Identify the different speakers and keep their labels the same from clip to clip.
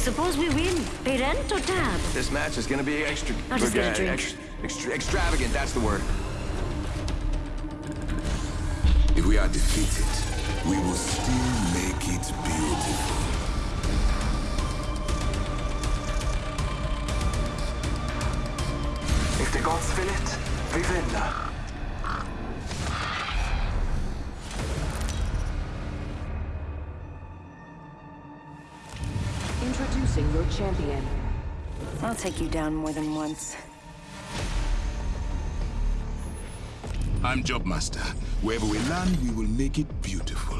Speaker 1: Okay, suppose we win. Pay rent or tab?
Speaker 2: This match is gonna be extra...
Speaker 1: I'll just get a
Speaker 2: uh,
Speaker 1: drink.
Speaker 2: ex- extra- extravagant, that's the word.
Speaker 3: If we are defeated, we will still make it beautiful.
Speaker 4: If the gods will it, vi vinner.
Speaker 5: Champion.
Speaker 6: I'll take you down more than once.
Speaker 3: I'm Jobmaster. Wherever we land, we will make it beautiful.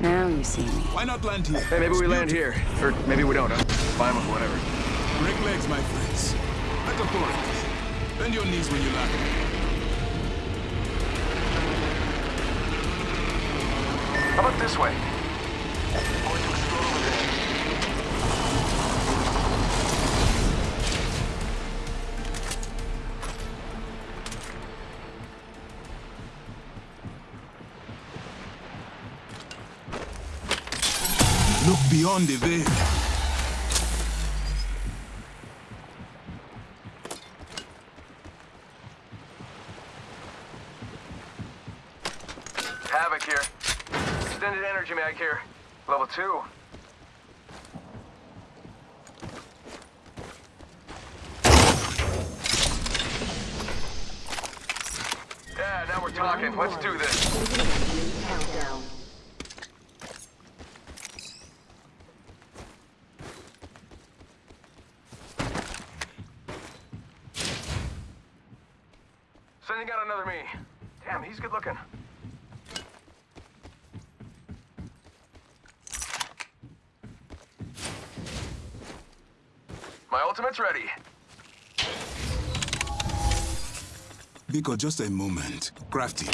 Speaker 6: Now you see me.
Speaker 3: Why not land here?
Speaker 2: Hey, maybe
Speaker 3: It's
Speaker 2: we land here. Or maybe we don't. Huh? Fine with whatever.
Speaker 3: Break legs, my friends. Metaphorically. Bend your knees when you land.
Speaker 4: How about this way?
Speaker 3: Beyond the veil.
Speaker 4: Havoc here. Extended energy mag here. Level two. Yeah, now we're talking. Let's do this.
Speaker 5: Countdown.
Speaker 4: Sending out another me. Damn, he's good looking. My ultimate's ready.
Speaker 3: Vico, just a moment. Crafty.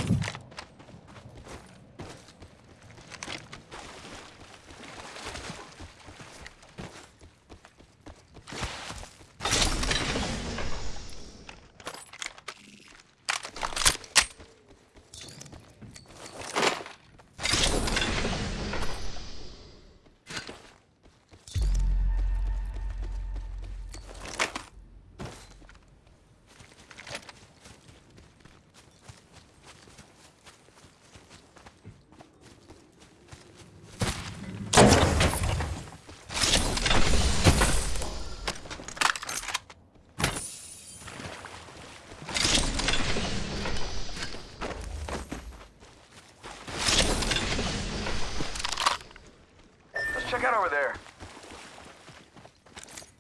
Speaker 4: Check out over there.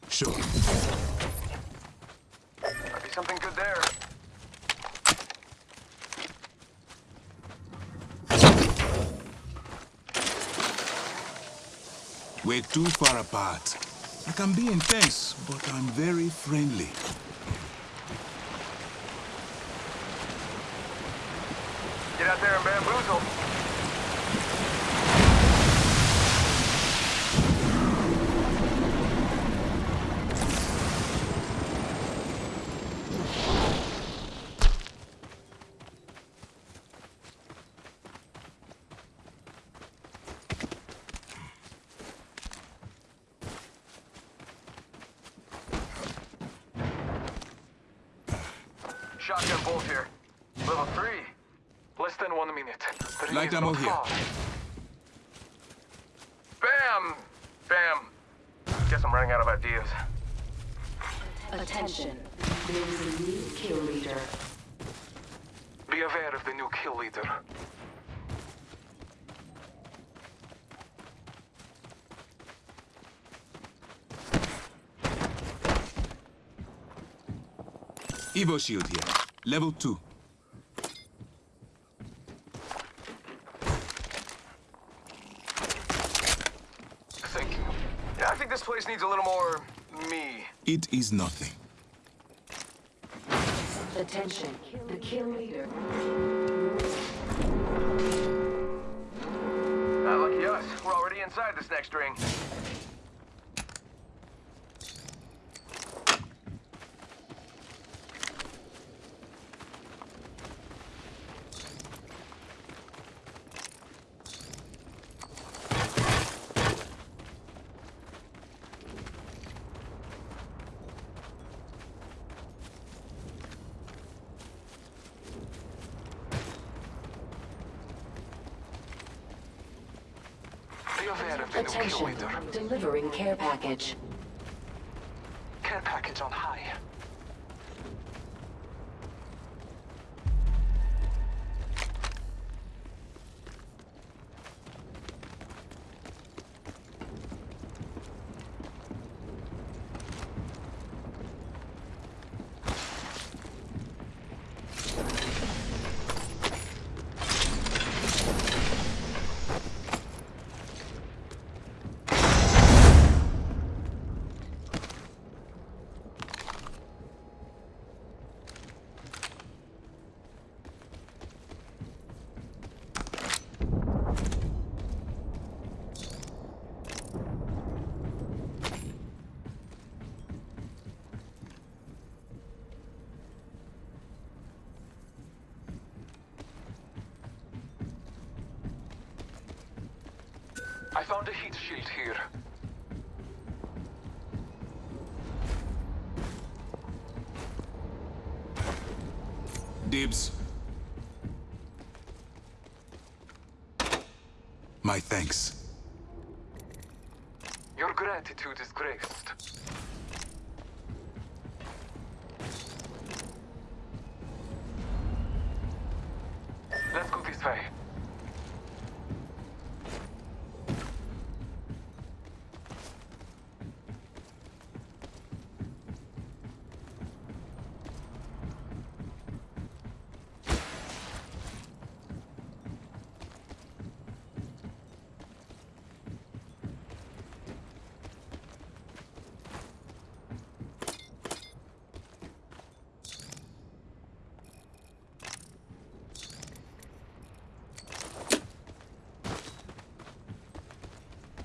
Speaker 3: Sure.
Speaker 4: Might be something good there.
Speaker 3: We're too far apart. I can be intense, but I'm very friendly.
Speaker 4: Get out there and bamboozle. Shotgun bolt here. Level three. Less than one minute. The ring
Speaker 3: Light ammo here.
Speaker 4: far. Bam! Bam! Guess I'm running out of ideas.
Speaker 5: Attention. There is a new kill leader.
Speaker 4: Be aware of the new kill leader.
Speaker 3: Evo shield here. Level 2.
Speaker 4: Thank you. Yeah, I think this place needs a little more me.
Speaker 3: It is nothing.
Speaker 5: Attention. The kill leader.
Speaker 4: Ah, lucky us. We're already inside this next ring.
Speaker 7: aware of the new kill
Speaker 5: Attention.
Speaker 7: leader.
Speaker 5: Delivering care package.
Speaker 7: Care package on high. I found a heat shield here.
Speaker 3: Dibs. My thanks.
Speaker 7: Your gratitude is graced. Let's go this way.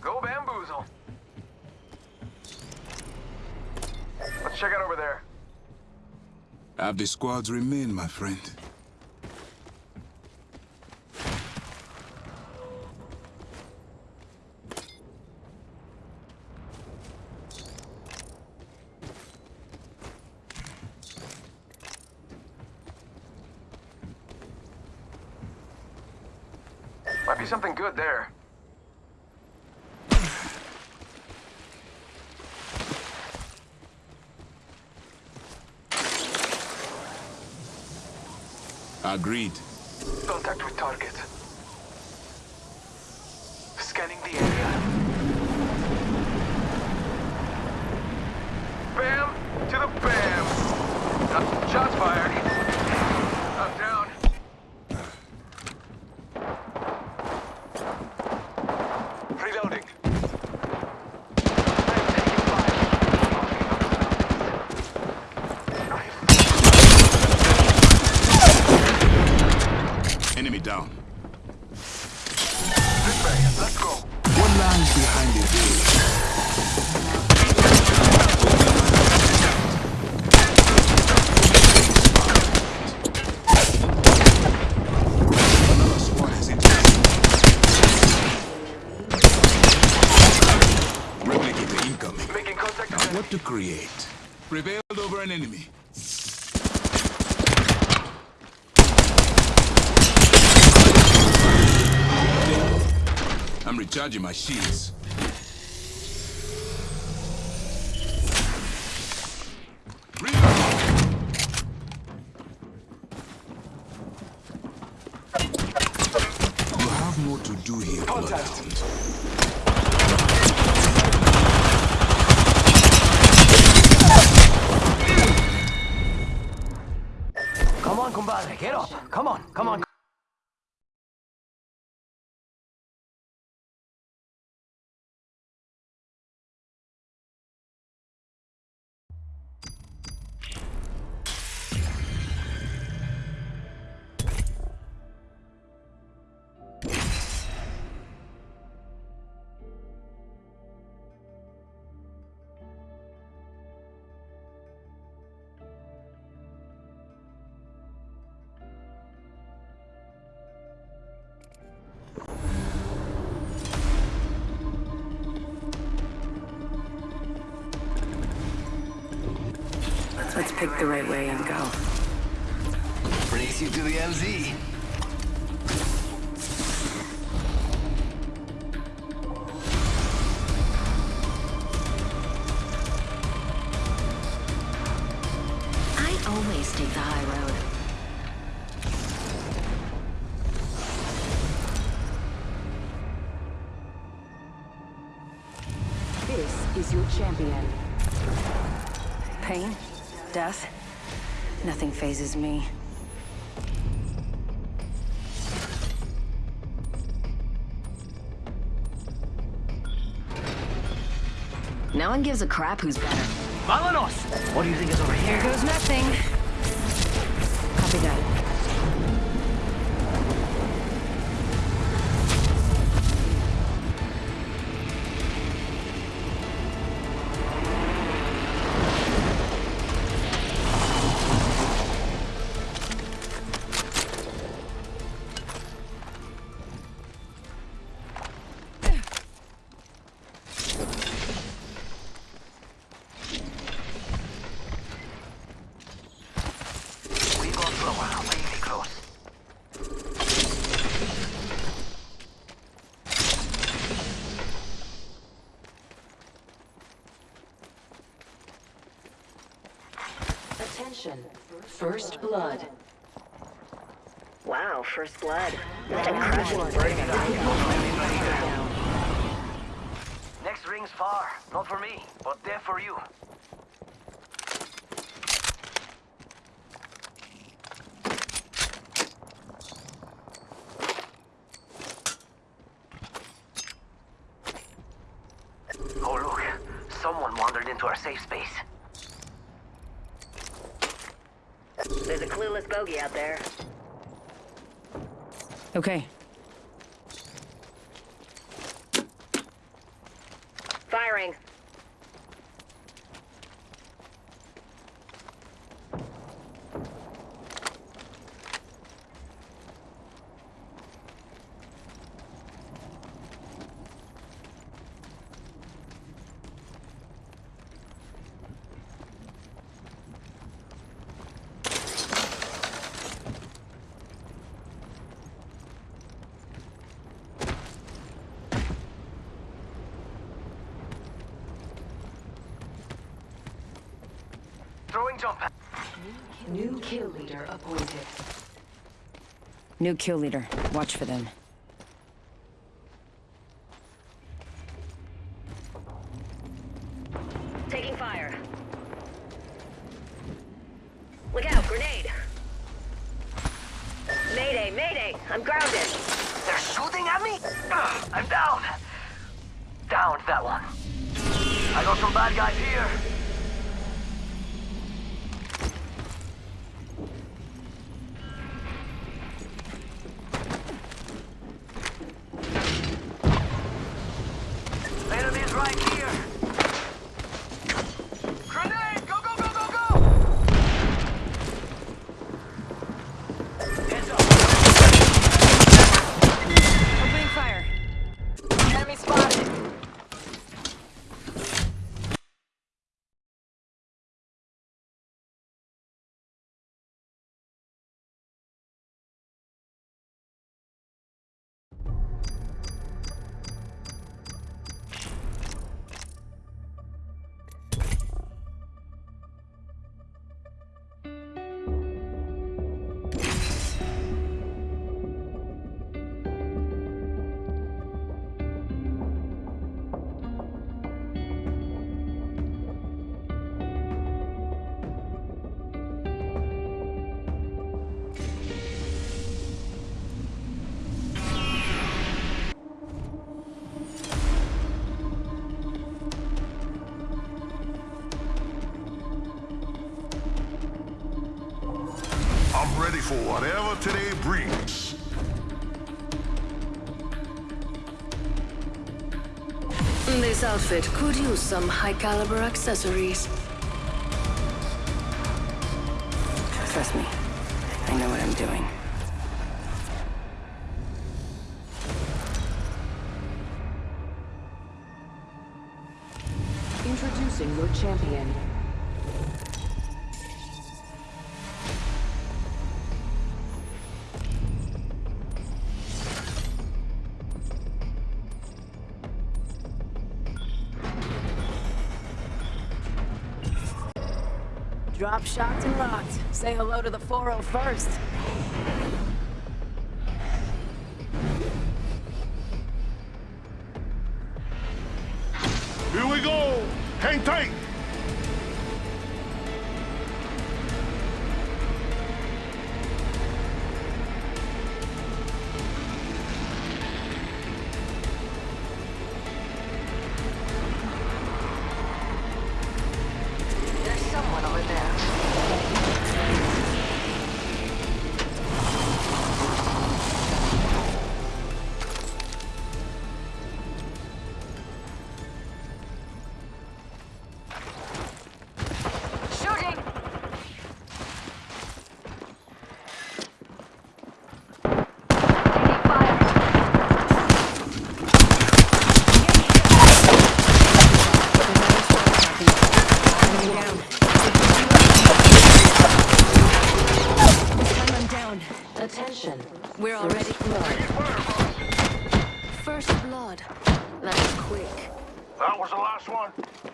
Speaker 7: Go bamboozle. Let's check out over there.
Speaker 3: Have the squads remain, my friend.
Speaker 7: Might be something good there.
Speaker 3: Agreed.
Speaker 7: Contact with target. Scanning the area. Bam! To the bam! Shots fired.
Speaker 3: Recharging my shields. You have more to do here, Bloodhound.
Speaker 8: Come on, compadre, get up. Come
Speaker 6: Let's pick the right way and go.
Speaker 8: Race you to the MZ.
Speaker 6: Me.
Speaker 1: No one gives a crap who's better.
Speaker 8: Vámonos! What do you think is over here?
Speaker 6: Here goes nothing.
Speaker 5: Attention. First blood.
Speaker 1: Wow, first blood.
Speaker 8: Next ring's far. Not for me, but there for you.
Speaker 1: Bogey out there.
Speaker 6: Okay.
Speaker 1: Firing.
Speaker 8: Jump pad.
Speaker 5: New kill leader appointed.
Speaker 6: New kill leader. Watch for them. Outfit could use some high caliber accessories. Trust me, I know what I'm doing.
Speaker 5: Introducing your champion.
Speaker 6: Say hello to the 401st.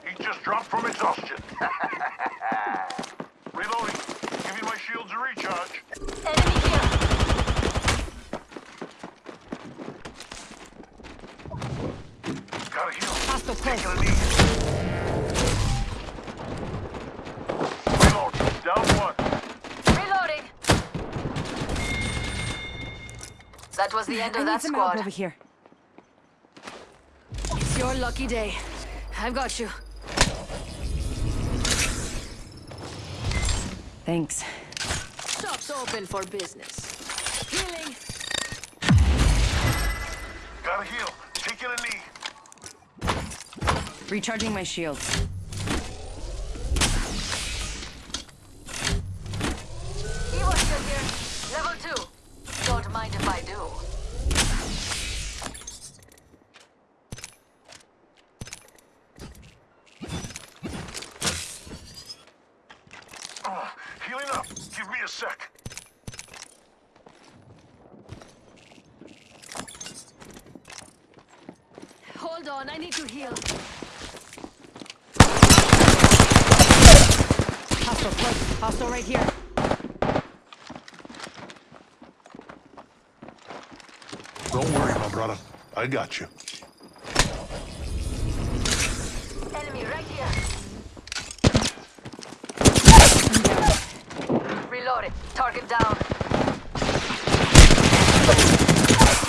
Speaker 9: He just dropped from exhaustion. Reloading. Give me my shields a recharge.
Speaker 10: Enemy here!
Speaker 9: Gotta heal.
Speaker 6: Hostile close.
Speaker 9: Taking a knee. Reload. Down one.
Speaker 10: Reloading! That was the end
Speaker 6: I
Speaker 10: of
Speaker 6: need
Speaker 10: that
Speaker 6: some help
Speaker 10: squad.
Speaker 6: over here. It's your lucky day. I've got you. Thanks. Shop's open for business. Healing.
Speaker 9: Gotta heal. Taking a knee.
Speaker 6: Recharging my shields.
Speaker 10: Evo still here. Level 2. Don't mind if I do.
Speaker 9: Ah, healing up. Give me a sec.
Speaker 6: Hold on, I need to heal. Hostile close. Hostile right here.
Speaker 9: Don't worry, my brother. I got you.
Speaker 10: Enemy right here. Reloaded. Target down.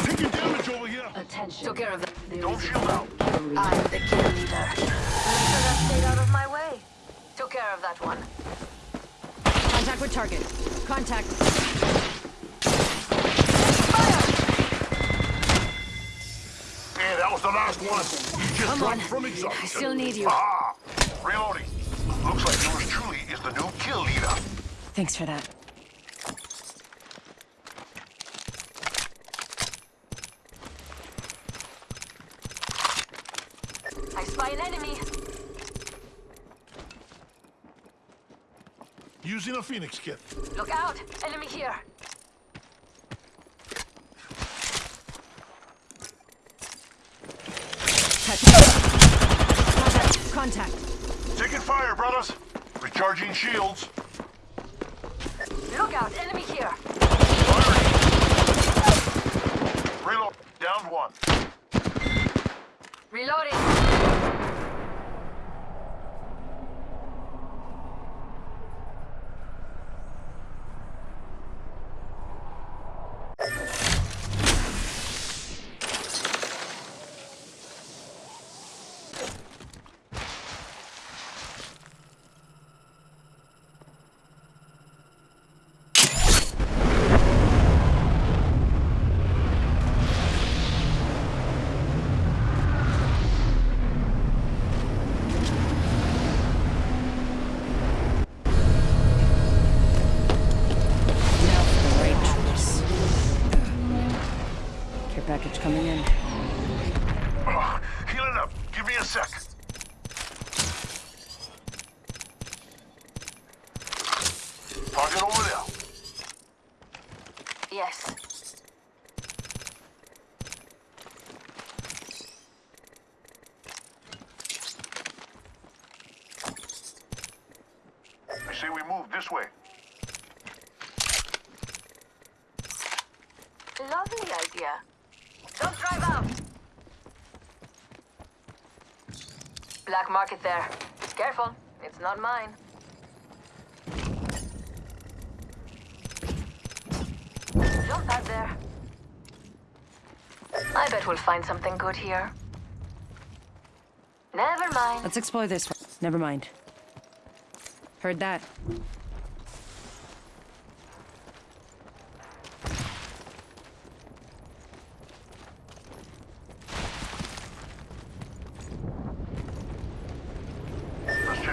Speaker 9: Taking damage over here.
Speaker 5: Attention.
Speaker 10: Took care of
Speaker 9: Don't shield out.
Speaker 10: I'm the kill leader. Make sure that stayed out of my way. Took care of that one.
Speaker 6: Contact with target. Contact.
Speaker 9: Yeah, that was the last one. He just
Speaker 6: Come
Speaker 9: dropped
Speaker 6: on.
Speaker 9: from
Speaker 6: I still need you.
Speaker 9: Ah, reloading. Looks like yours truly is the new kill leader.
Speaker 6: Thanks for that.
Speaker 10: I spy an enemy.
Speaker 9: Using a Phoenix kit.
Speaker 10: Look out. Enemy here.
Speaker 6: Contact. Contact.
Speaker 9: Taking fire, brothers. Recharging shields.
Speaker 10: Look out. Enemy here.
Speaker 9: Firing. Reload. Down one.
Speaker 10: Reloading.
Speaker 6: Care package coming in.
Speaker 9: Ah, healing up. Give me a sec. Target over there.
Speaker 10: Yes.
Speaker 9: I say we move this way.
Speaker 10: Lovely market there. Careful, it's not mine. Jump out there. I bet we'll find something good here. Never mind.
Speaker 6: Let's explore this. Never mind. Heard that.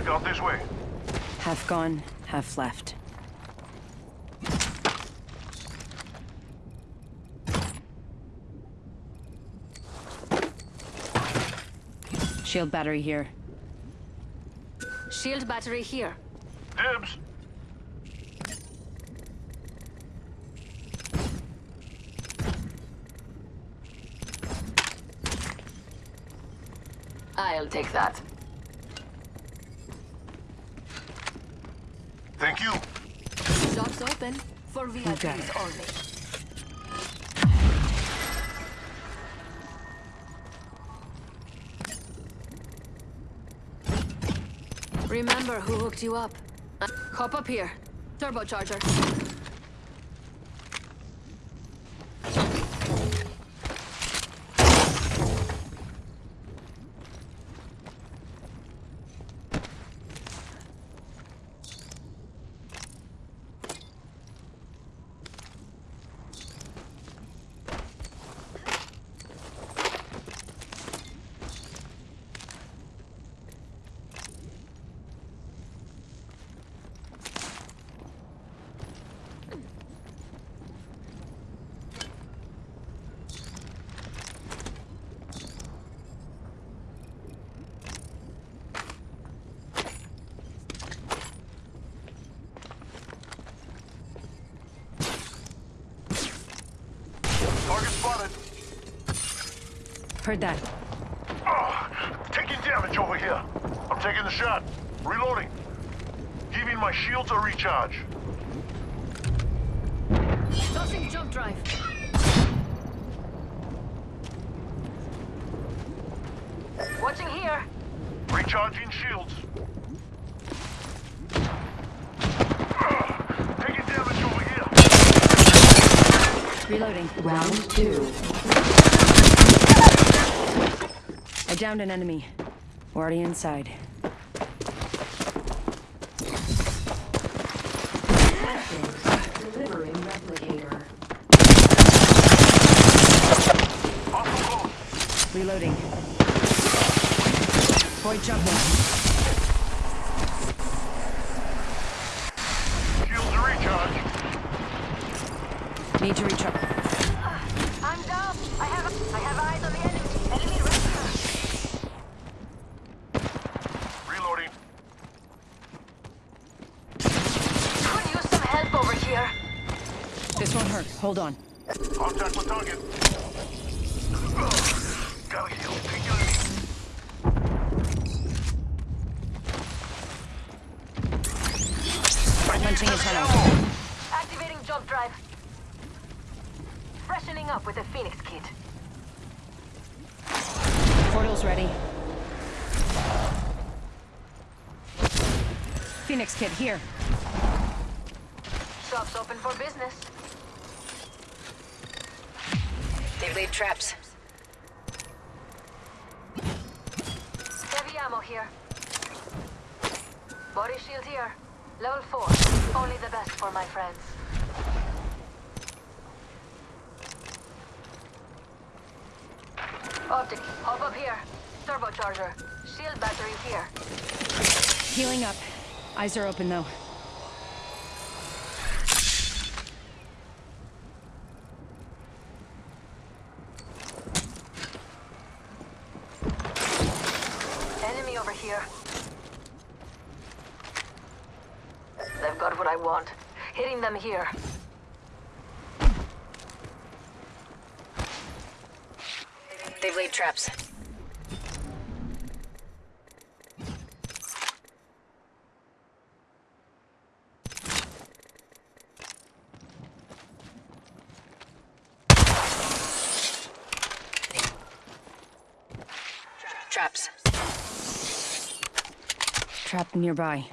Speaker 9: Let's check out this way.
Speaker 6: Half gone, half left. Shield battery here.
Speaker 10: Shield battery here.
Speaker 9: Dibs.
Speaker 10: I'll take that.
Speaker 9: Thank you.
Speaker 10: Shops open for VIPs
Speaker 6: it.
Speaker 10: only. Remember who hooked you up. Uh, hop up here. Turbocharger.
Speaker 9: Target spotted.
Speaker 6: Heard that.
Speaker 9: Ah, taking damage over here. I'm taking the shot. Reloading. Giving my shields a recharge.
Speaker 10: Tossing jump drive. Watching here.
Speaker 9: Recharging shields. Ah, taking damage over here.
Speaker 6: Reloading.
Speaker 5: Round two.
Speaker 6: I downed an enemy. We're already inside. Reloading.
Speaker 9: Shields a recharge.
Speaker 6: Need to recharge.
Speaker 10: I'm down. I have I have eyes on the enemy. Enemy right
Speaker 9: Reloading.
Speaker 10: Could use some help over here.
Speaker 6: This won't hurt. Hold on.
Speaker 9: Contact with target. Gotta heal. Take it easy.
Speaker 6: Punching a tunnel.
Speaker 10: Activating jump drive. Freshening up with a Phoenix kit.
Speaker 6: Portal's ready. Phoenix kit here.
Speaker 10: Shops open for business.
Speaker 1: They laid traps.
Speaker 10: Heavy ammo here. Body shield here. Level 4. Only the best for my friends. Optic, hop up here. Turbocharger. Shield battery here.
Speaker 6: Healing up. Eyes are open though.
Speaker 10: Enemy over here. They've got what I want. Hitting them here.
Speaker 1: They've traps. Traps.
Speaker 6: trap nearby.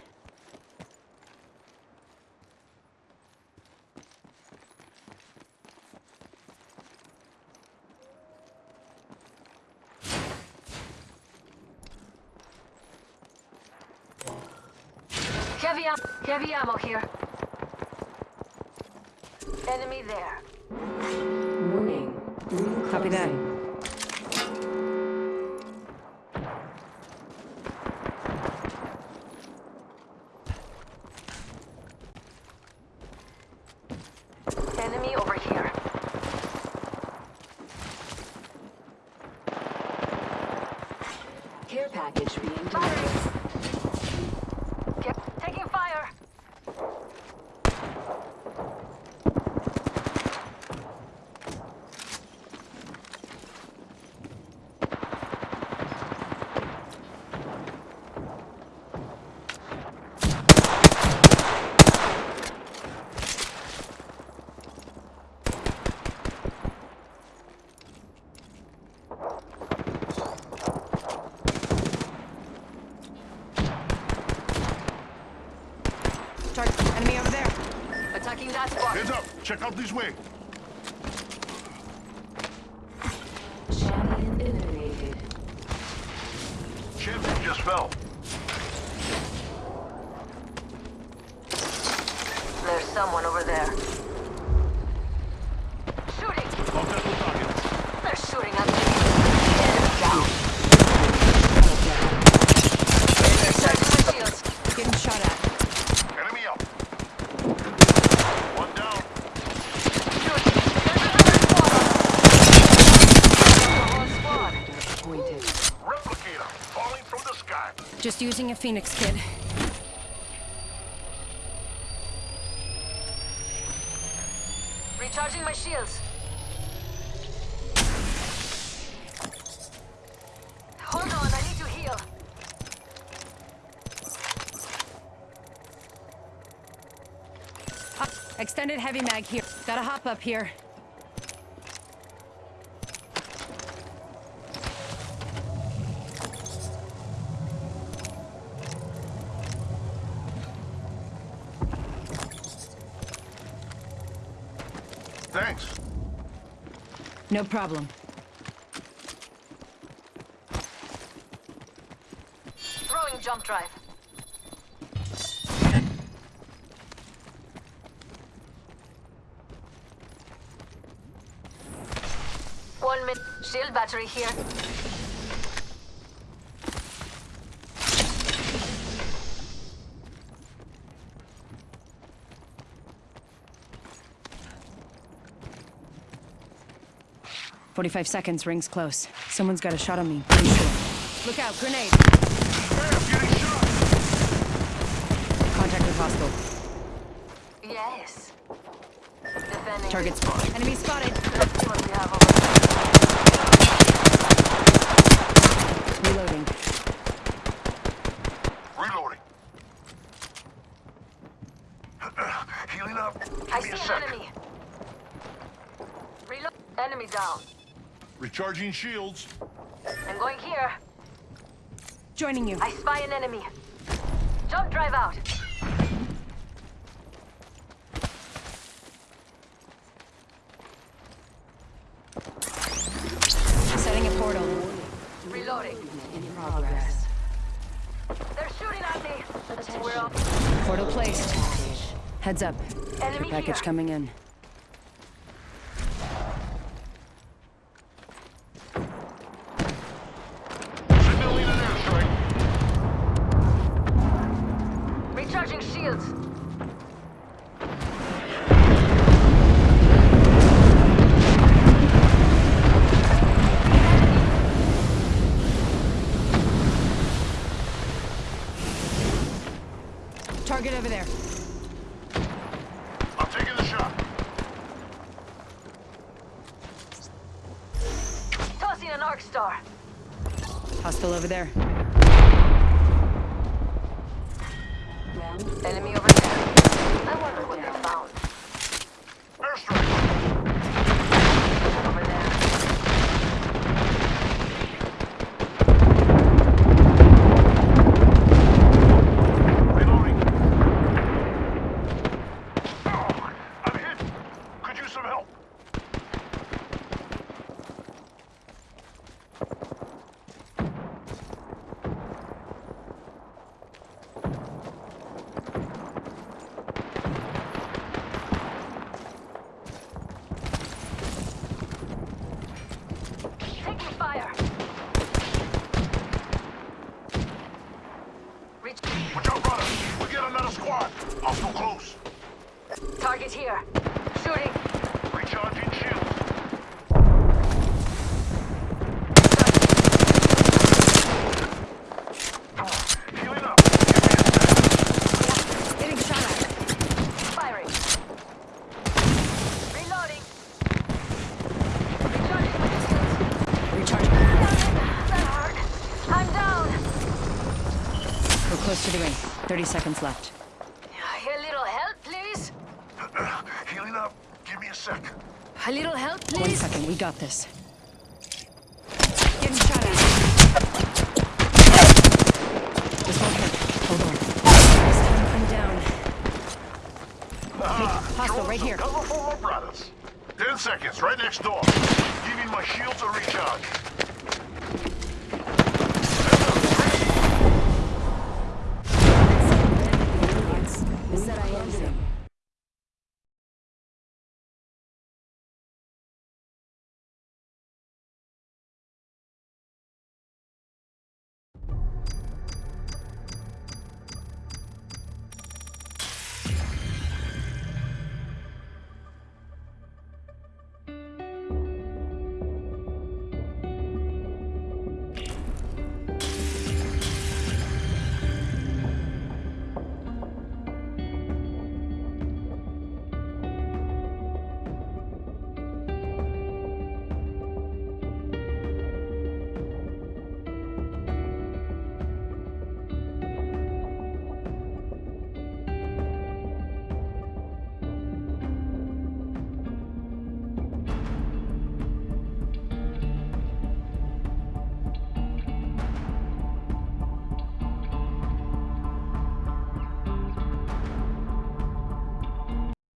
Speaker 10: Heavy, am heavy ammo here. Enemy there.
Speaker 5: Warning. Ring
Speaker 6: Copy that.
Speaker 5: closing.
Speaker 10: Enemy over here.
Speaker 5: Care package being delivered.
Speaker 10: Batteries. Get taking fire.
Speaker 6: Target. Enemy over there.
Speaker 10: Attacking that spot.
Speaker 9: Heads up. Check out this way.
Speaker 5: Champion eliminated.
Speaker 9: Champion just fell.
Speaker 10: There's someone over there. Shooting.
Speaker 9: Contact with target.
Speaker 10: They're shooting at me. Enemy down. Searching my shields.
Speaker 6: Getting shot at.
Speaker 9: Enemy up. One down.
Speaker 10: Shooting. There's another squad. The whole squad.
Speaker 5: Appointed.
Speaker 9: Replicator falling from the sky.
Speaker 6: Phoenix kit.
Speaker 10: Recharging my shields. Hold on, I need to heal.
Speaker 6: Extended heavy mag here. Gotta hop up here. No problem.
Speaker 10: Throwing jump drive. One minute. Shield battery here.
Speaker 6: Forty-five seconds. Rings close. Someone's got a shot on me. Pretty sure. Look out! Grenade.
Speaker 9: Hey, I'm getting shot.
Speaker 6: Contact with hostile.
Speaker 10: Yes. Defending.
Speaker 6: Target spot. Enemy spotted.
Speaker 10: Let's see what we have over there.
Speaker 6: Reloading.
Speaker 9: Reloading. Healing up. Give
Speaker 10: I
Speaker 9: me
Speaker 10: see
Speaker 9: a
Speaker 10: an
Speaker 9: sec.
Speaker 10: enemy. Reload. Enemy down.
Speaker 9: Recharging shields.
Speaker 10: I'm going here.
Speaker 6: Joining you.
Speaker 10: I spy an enemy. Jump drive out.
Speaker 6: Setting a portal.
Speaker 10: Reloading.
Speaker 5: In progress.
Speaker 10: They're shooting at me. We're up.
Speaker 6: Portal placed. Heads up.
Speaker 10: Enemy
Speaker 6: Package
Speaker 10: here.
Speaker 6: coming in.
Speaker 10: Recharging shields.
Speaker 6: Target over there.
Speaker 9: I'm taking the shot.
Speaker 10: Tossing an arc star.
Speaker 6: Hostile over there.
Speaker 10: fire! Reach. Watch out, brother! We get
Speaker 9: another
Speaker 10: squad! I'm
Speaker 9: too close!
Speaker 10: Target here.
Speaker 6: 30 seconds left.
Speaker 10: A little help, please.
Speaker 9: Healing up. Give me a sec.
Speaker 10: A little help,
Speaker 6: One
Speaker 10: please.
Speaker 6: second, we got this. Getting shot at. This won't hit. Hold on. This time I'm down. Ah, hostile right here.
Speaker 9: Cover for my. Ten seconds, right next door. Giving my shields a recharge.